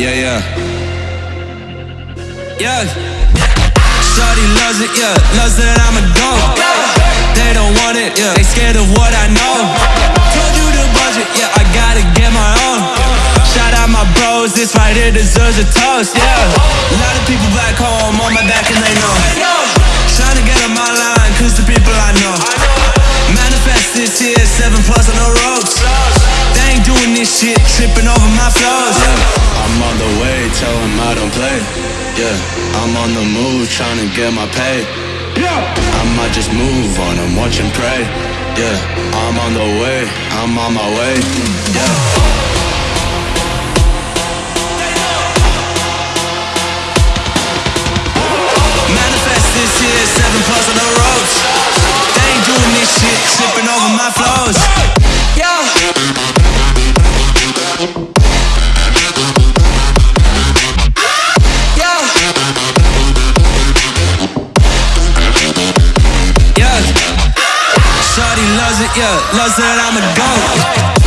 Yeah, yeah. Yeah. Shorty loves it, yeah. Loves that I'm a dog. They don't want it, yeah. They scared of what I know. Told you the budget, yeah. I gotta get my own. Shout out my bros, this right here deserves a toast, yeah. A lot of people back home on my back and they know. Trying to get on my line, cause the people I know. Manifest this here, seven plus on the ropes. They ain't doing this shit, tripping over my flows. Yeah, Yeah, I'm on the move, trying to get my pay. Yeah, I might just move on and watch and pray. Yeah, I'm on the way, I'm on my way. Yeah. Yeah. Loves that I'm a goat.